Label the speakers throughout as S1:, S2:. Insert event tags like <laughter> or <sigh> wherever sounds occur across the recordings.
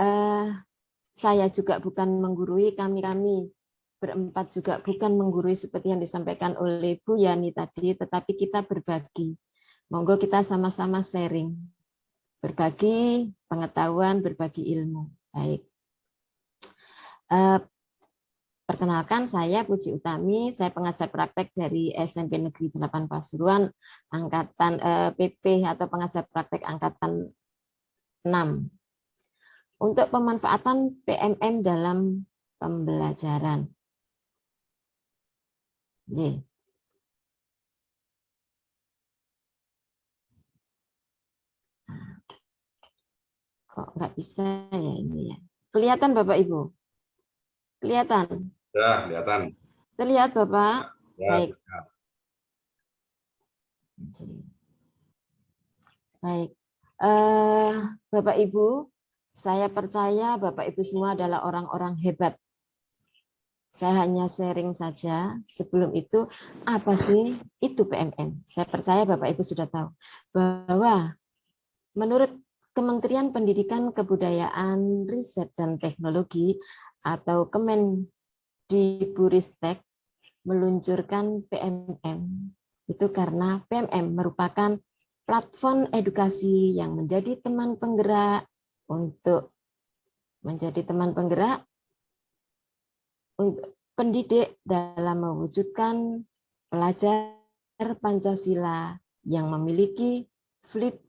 S1: eh, saya juga bukan menggurui, kami-kami berempat juga bukan menggurui seperti yang disampaikan oleh Bu Yani tadi, tetapi kita berbagi. Monggo kita sama-sama sharing. Berbagi pengetahuan, berbagi ilmu. Baik. Eh, perkenalkan saya Puji Utami, saya pengajar praktek dari SMP Negeri 8 Pasuruan, angkatan eh, PP atau pengajar praktek angkatan 6. Untuk pemanfaatan PMM dalam pembelajaran. J. Kok nggak bisa ya ini ya? Kelihatan Bapak Ibu? Kelihatan?
S2: Ya, kelihatan.
S1: Terlihat Bapak?
S2: Ya,
S1: Baik.
S2: ya.
S1: Baik. Eh, Bapak Ibu, saya percaya Bapak Ibu semua adalah orang-orang hebat saya hanya sharing saja. Sebelum itu, apa sih itu PMM? Saya percaya Bapak Ibu sudah tahu bahwa menurut Kementerian Pendidikan Kebudayaan, Riset dan Teknologi atau Kemendikbudristek meluncurkan PMM itu karena PMM merupakan platform edukasi yang menjadi teman penggerak untuk menjadi teman penggerak pendidik dalam mewujudkan pelajar Pancasila yang memiliki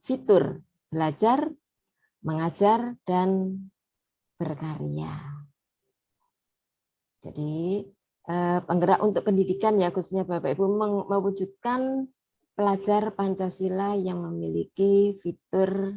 S1: fitur belajar, mengajar, dan berkarya. Jadi eh, penggerak untuk pendidikan ya khususnya Bapak Ibu mewujudkan pelajar Pancasila yang memiliki fitur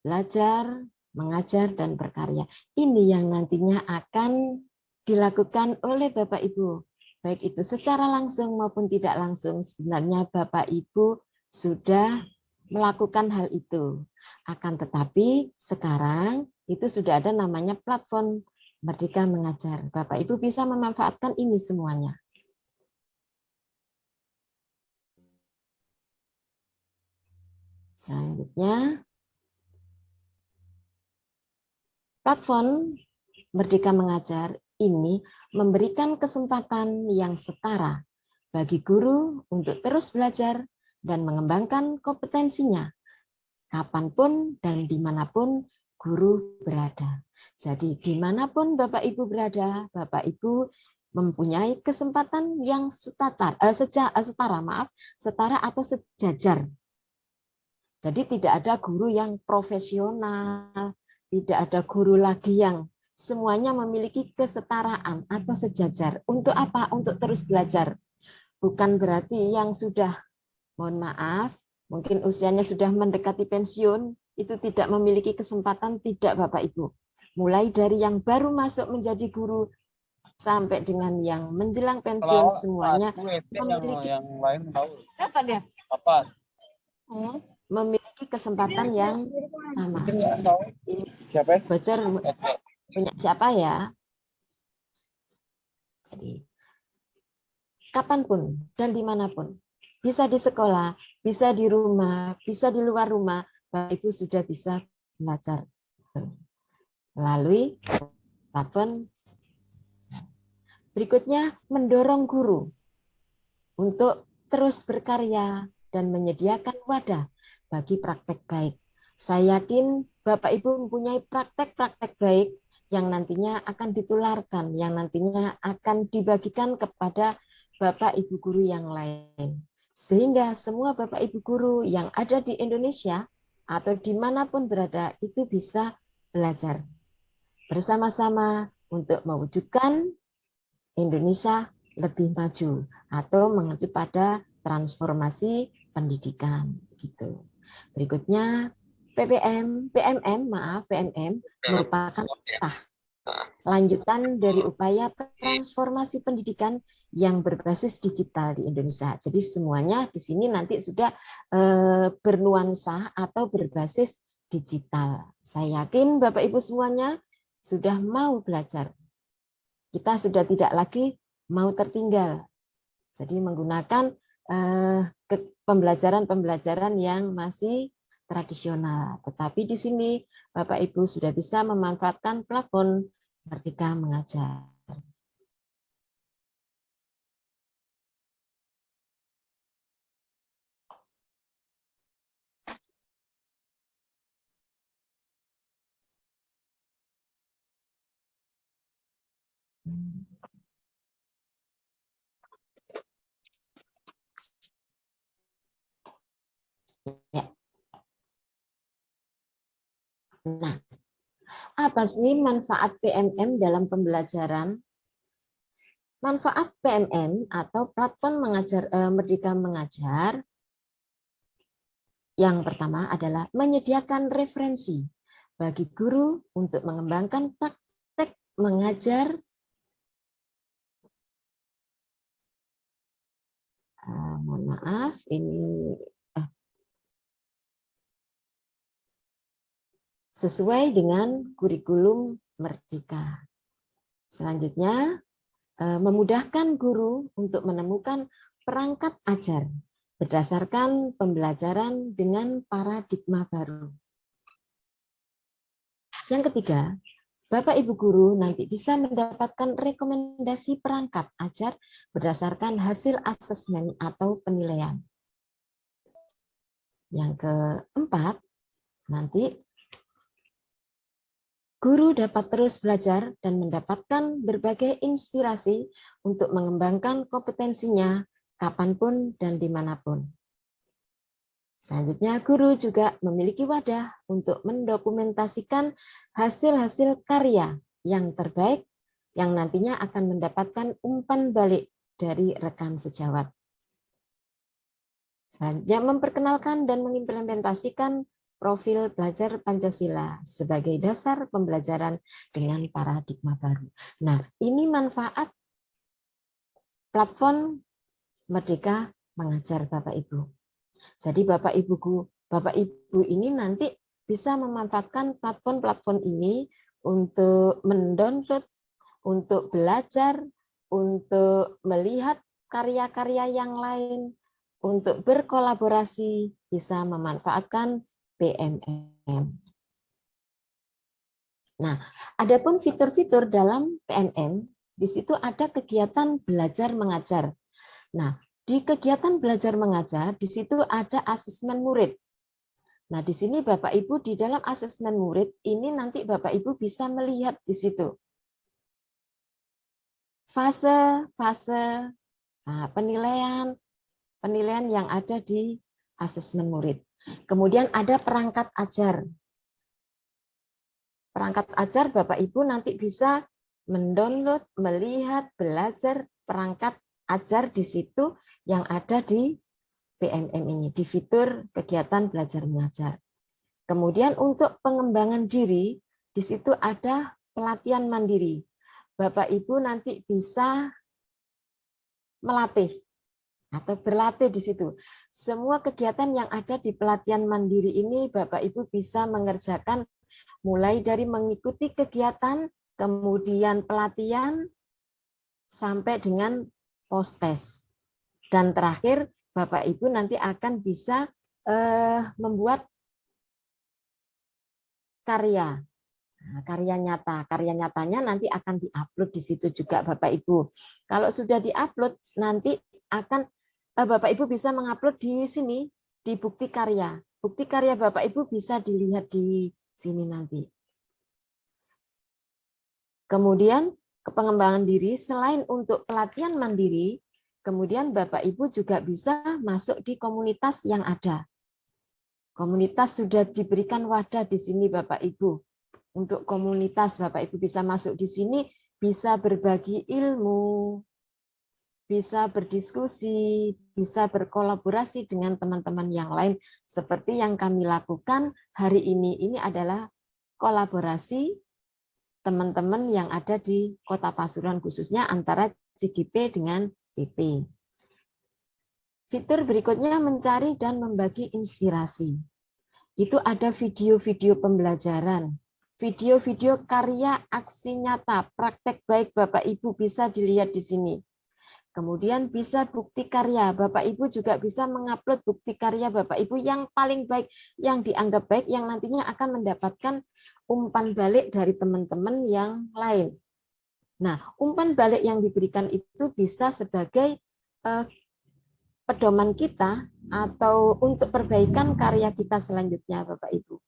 S1: belajar, mengajar, dan berkarya. Ini yang nantinya akan dilakukan oleh Bapak Ibu, baik itu secara langsung maupun tidak langsung, sebenarnya Bapak Ibu sudah melakukan hal itu. Akan tetapi sekarang itu sudah ada namanya platform Merdeka Mengajar. Bapak Ibu bisa memanfaatkan ini semuanya. Selanjutnya, platform Merdeka Mengajar ini memberikan kesempatan yang setara bagi guru untuk terus belajar dan mengembangkan kompetensinya kapan pun dan di mana pun guru berada. Jadi di mana pun Bapak Ibu berada, Bapak Ibu mempunyai kesempatan yang setara, eh, seja, eh, setara maaf, setara atau sejajar. Jadi tidak ada guru yang profesional, tidak ada guru lagi yang semuanya memiliki kesetaraan atau sejajar. Untuk apa? Untuk terus belajar. Bukan berarti yang sudah, mohon maaf, mungkin usianya sudah mendekati pensiun, itu tidak memiliki kesempatan, tidak Bapak Ibu. Mulai dari yang baru masuk menjadi guru, sampai dengan yang menjelang pensiun,
S3: Kalau
S1: semuanya
S3: yang,
S1: memiliki
S3: yang lain tahu.
S1: apa dia?
S3: Apa?
S1: memiliki kesempatan yang sama.
S3: Mungkin nggak tahu.
S1: Ini
S3: Siapa? ya?
S1: bocor
S3: Oke.
S1: punya siapa ya. Jadi kapan pun dan di mana pun, bisa di sekolah, bisa di rumah, bisa di luar rumah, Bapak Ibu sudah bisa belajar melalui platform. Berikutnya mendorong guru untuk terus berkarya dan menyediakan wadah bagi praktek baik. Saya yakin Bapak Ibu mempunyai praktek-praktek baik yang nantinya akan ditularkan, yang nantinya akan dibagikan kepada Bapak Ibu guru yang lain. Sehingga semua Bapak Ibu guru yang ada di Indonesia atau di mana pun berada itu bisa belajar bersama-sama untuk mewujudkan Indonesia lebih maju atau mengacu pada transformasi pendidikan gitu. Berikutnya PPM, PMM, maaf, PMM merupakan tah, lanjutan dari upaya transformasi pendidikan yang berbasis digital di Indonesia. Jadi semuanya di sini nanti sudah eh, bernuansa atau berbasis digital. Saya yakin Bapak Ibu semuanya sudah mau belajar. Kita sudah tidak lagi mau tertinggal. Jadi menggunakan eh, pembelajaran-pembelajaran yang masih tradisional. Tetapi di sini Bapak Ibu sudah bisa memanfaatkan plafon Merdeka Mengajar. Nah, apa sih manfaat PMM dalam pembelajaran? Manfaat PMM atau platform mengajar eh, Merdeka Mengajar yang pertama adalah menyediakan referensi bagi guru untuk mengembangkan praktek mengajar uh, mohon maaf ini sesuai dengan kurikulum Merdeka. Selanjutnya uh, memudahkan guru untuk menemukan perangkat ajar berdasarkan pembelajaran dengan paradigma baru. Yang ketiga, Bapak Ibu Guru nanti bisa mendapatkan rekomendasi perangkat ajar berdasarkan hasil asesmen atau penilaian. Yang keempat, nanti guru dapat terus belajar dan mendapatkan berbagai inspirasi untuk mengembangkan kompetensinya kapan pun dan di mana pun. Selanjutnya, guru juga memiliki wadah untuk mendokumentasikan hasil-hasil karya yang terbaik yang nantinya akan mendapatkan umpan balik dari rekan sejawat. Selanjutnya, memperkenalkan dan mengimplementasikan profil belajar Pancasila sebagai dasar pembelajaran dengan paradigma baru. Nah, ini manfaat platform Merdeka Mengajar Bapak Ibu. Jadi Bapak Ibu Bapak Ibu ini nanti bisa memanfaatkan platform-platform ini untuk mendownload, untuk belajar, untuk melihat karya-karya yang lain, untuk berkolaborasi, bisa memanfaatkan PMM. Nah, adapun fitur-fitur dalam PMM, di situ ada kegiatan belajar mengajar. Nah, di kegiatan belajar mengajar, di situ ada asesmen murid. Nah, di sini Bapak Ibu di dalam asesmen murid ini nanti Bapak Ibu bisa melihat di situ. Fase-fase nah, penilaian penilaian yang ada di asesmen murid. Kemudian ada perangkat ajar. Perangkat ajar Bapak Ibu nanti bisa mendownload, melihat, belajar perangkat ajar di situ yang ada di PMM ini, di fitur kegiatan belajar mengajar. Kemudian untuk pengembangan diri, di situ ada pelatihan mandiri. Bapak Ibu nanti bisa melatih atau berlatih di situ. Semua kegiatan yang ada di pelatihan mandiri ini Bapak Ibu bisa mengerjakan mulai dari mengikuti kegiatan, kemudian pelatihan, sampai dengan post-test. Dan terakhir, Bapak Ibu nanti akan bisa eh, membuat karya. Nah, karya nyata. Karya nyatanya nanti akan diupload di situ juga Bapak Ibu. Kalau sudah diupload nanti akan Bapak Ibu bisa mengupload di sini di bukti karya. Bukti karya Bapak Ibu bisa dilihat di sini nanti. Kemudian pengembangan diri selain untuk pelatihan mandiri, Kemudian Bapak Ibu juga bisa masuk di komunitas yang ada. Komunitas sudah diberikan wadah di sini Bapak Ibu. Untuk komunitas Bapak Ibu bisa masuk di sini, bisa berbagi ilmu, bisa berdiskusi, bisa berkolaborasi dengan teman-teman yang lain seperti yang kami lakukan hari ini. Ini adalah kolaborasi teman-teman yang ada di Kota Pasuruan khususnya antara CGP dengan PP. Fitur berikutnya mencari dan membagi inspirasi. Itu ada video-video pembelajaran, video-video karya aksi nyata, praktek baik Bapak Ibu bisa dilihat di sini. Kemudian bisa bukti karya. Bapak Ibu juga bisa mengupload bukti karya Bapak Ibu yang paling baik, yang dianggap baik, yang nantinya akan mendapatkan umpan balik dari teman-teman yang lain. Nah, umpan balik yang diberikan itu bisa sebagai eh, pedoman kita atau untuk perbaikan karya kita selanjutnya Bapak Ibu.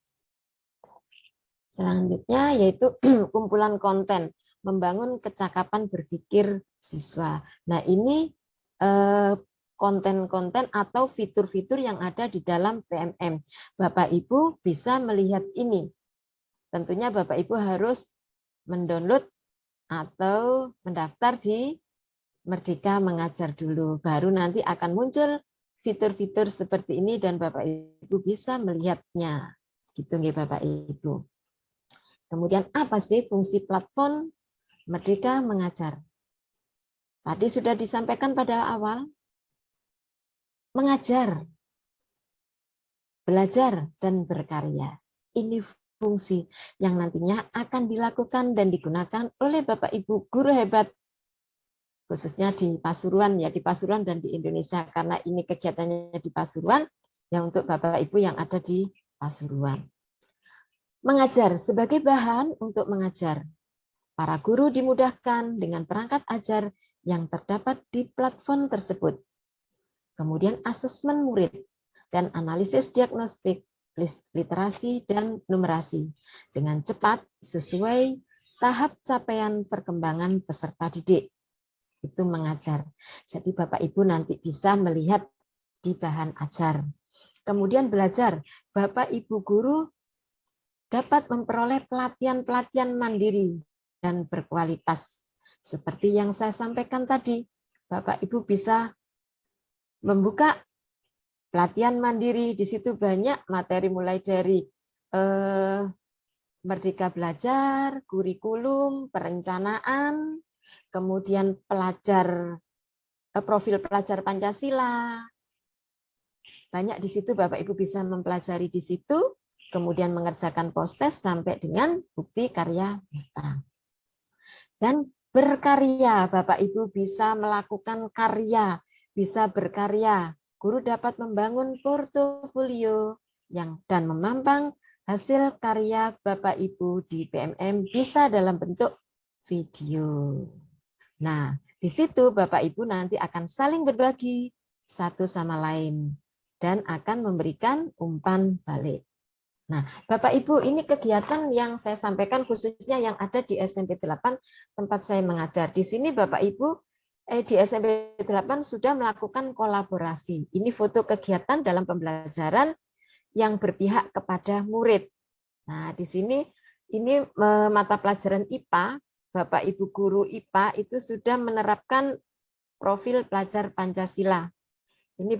S1: Selanjutnya yaitu <clears throat> kumpulan konten, membangun kecakapan berpikir siswa. Nah ini eh, konten-konten atau fitur-fitur yang ada di dalam PMM. Bapak Ibu bisa melihat ini. Tentunya Bapak Ibu harus mendownload atau mendaftar di Merdeka mengajar dulu, baru nanti akan muncul fitur-fitur seperti ini dan Bapak Ibu bisa melihatnya. Gitu nggih Bapak Ibu. Kemudian apa sih fungsi platform Merdeka mengajar? Tadi sudah disampaikan pada awal mengajar, belajar dan berkarya. Ini fungsi yang nantinya akan dilakukan dan digunakan oleh Bapak Ibu guru hebat khususnya di Pasuruan ya di Pasuruan dan di Indonesia karena ini kegiatannya di Pasuruan ya untuk Bapak Ibu yang ada di Pasuruan. Mengajar sebagai bahan untuk mengajar. Para guru dimudahkan dengan perangkat ajar yang terdapat di platform tersebut. Kemudian asesmen murid dan analisis diagnostik, literasi dan numerasi dengan cepat sesuai tahap capaian perkembangan peserta didik itu mengajar. Jadi Bapak Ibu nanti bisa melihat di bahan ajar. Kemudian belajar, Bapak Ibu guru dapat memperoleh pelatihan-pelatihan mandiri dan berkualitas. Seperti yang saya sampaikan tadi, Bapak Ibu bisa membuka pelatihan mandiri, di situ banyak materi mulai dari eh, Merdeka Belajar, kurikulum, perencanaan, kemudian pelajar eh, profil pelajar Pancasila. Banyak di situ Bapak Ibu bisa mempelajari di situ, kemudian mengerjakan postes sampai dengan bukti karya nyata. Dan berkarya, Bapak Ibu bisa melakukan karya, bisa berkarya. Guru dapat membangun portofolio yang dan memampang hasil karya Bapak Ibu di PMM bisa dalam bentuk video. Nah, di situ Bapak Ibu nanti akan saling berbagi satu sama lain dan akan memberikan umpan balik. Nah, Bapak Ibu, ini kegiatan yang saya sampaikan khususnya yang ada di SMP 8 tempat saya mengajar. Di sini Bapak Ibu eh, di SMP 8 sudah melakukan kolaborasi. Ini foto kegiatan dalam pembelajaran yang berpihak kepada murid. Nah, di sini ini eh, mata pelajaran IPA Bapak Ibu guru IPA itu sudah menerapkan profil pelajar Pancasila. Ini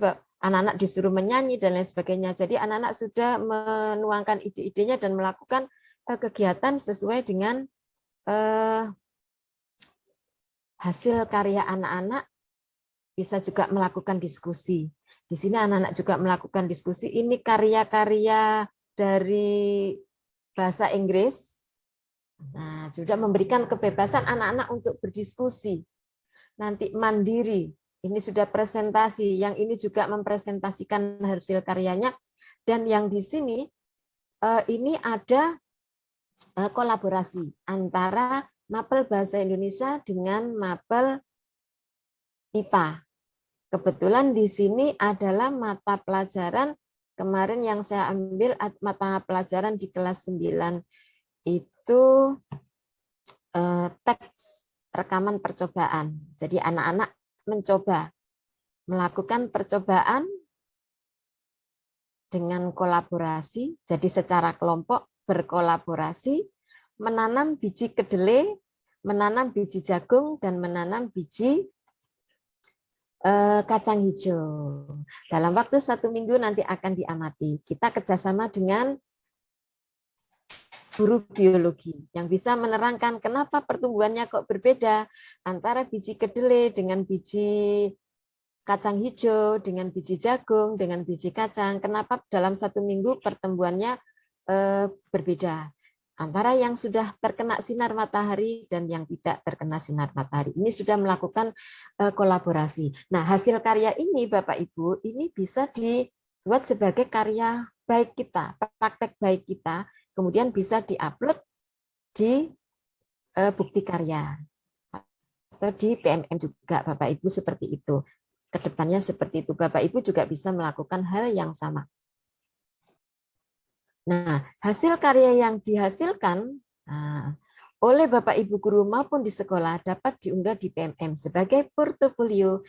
S1: anak-anak disuruh menyanyi dan lain sebagainya. Jadi anak-anak sudah menuangkan ide-idenya dan melakukan eh, kegiatan sesuai dengan eh, hasil karya anak-anak bisa juga melakukan diskusi. Di sini anak-anak juga melakukan diskusi. Ini karya-karya dari bahasa Inggris Nah, sudah memberikan kebebasan anak-anak untuk berdiskusi. Nanti mandiri, ini sudah presentasi, yang ini juga mempresentasikan hasil karyanya. Dan yang di sini, eh, ini ada eh, kolaborasi antara mapel bahasa Indonesia dengan mapel IPA. Kebetulan di sini adalah mata pelajaran kemarin yang saya ambil mata pelajaran di kelas 9 itu eh, teks rekaman percobaan. Jadi anak-anak mencoba melakukan percobaan dengan kolaborasi, jadi secara kelompok berkolaborasi, menanam biji kedelai, menanam biji jagung, dan menanam biji eh, kacang hijau. Dalam waktu satu minggu nanti akan diamati. Kita kerjasama dengan guru biologi yang bisa menerangkan kenapa pertumbuhannya kok berbeda antara biji kedelai dengan biji kacang hijau, dengan biji jagung, dengan biji kacang. Kenapa dalam satu minggu pertumbuhannya eh, berbeda. antara yang sudah terkena sinar matahari dan yang tidak terkena sinar matahari. Ini sudah melakukan eh, kolaborasi. Nah, hasil karya ini Bapak Ibu, ini bisa dibuat sebagai karya baik kita, praktek baik kita, kemudian bisa diupload di eh, bukti karya atau di PMM juga Bapak Ibu seperti itu. Ke depannya seperti itu. Bapak Ibu juga bisa melakukan hal yang sama. Nah, hasil karya yang dihasilkan nah, oleh Bapak Ibu guru maupun di sekolah dapat diunggah di PMM sebagai portofolio